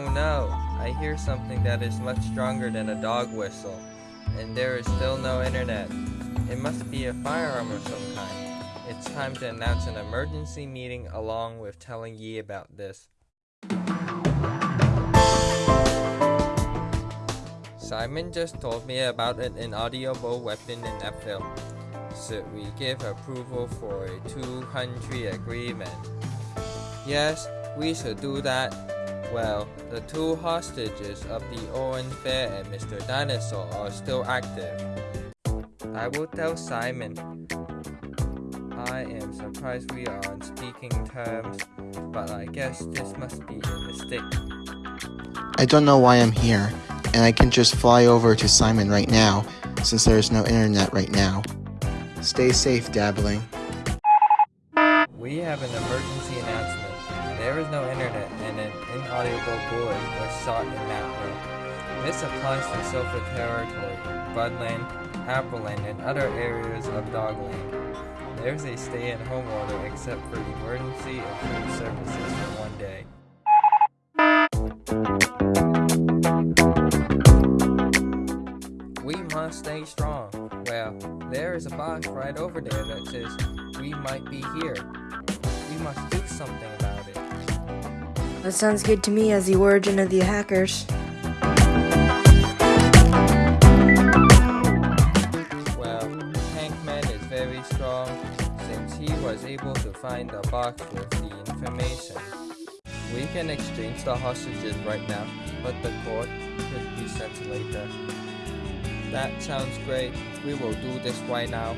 no, I hear something that is much stronger than a dog whistle, and there is still no internet. It must be a firearm of some kind. It's time to announce an emergency meeting along with telling Yi about this. Simon just told me about an inaudible weapon in F-film. Should we give approval for a 200 agreement? Yes, we should do that. Well, the two hostages of the Owen Fair and Mr. Dinosaur are still active. I will tell Simon. I am surprised we are on speaking terms, but I guess this must be a mistake. I don't know why I'm here, and I can just fly over to Simon right now, since there is no internet right now. Stay safe, Dabbling. We have an emergency announcement. There is no internet and an inaudible bullet was shot in that. This applies to Silver Territory, Budland, Appleland, and other areas of Dogland. There's a stay-at-home order except for emergency and food services for one day. We must stay strong. Well, there is a box right over there that says, we might be here. We must do something about it. That sounds good to me as the origin of the hackers. Well, Tankman is very strong since he was able to find the box with the information. We can exchange the hostages right now, but the court could be sent later. That sounds great. We will do this right now.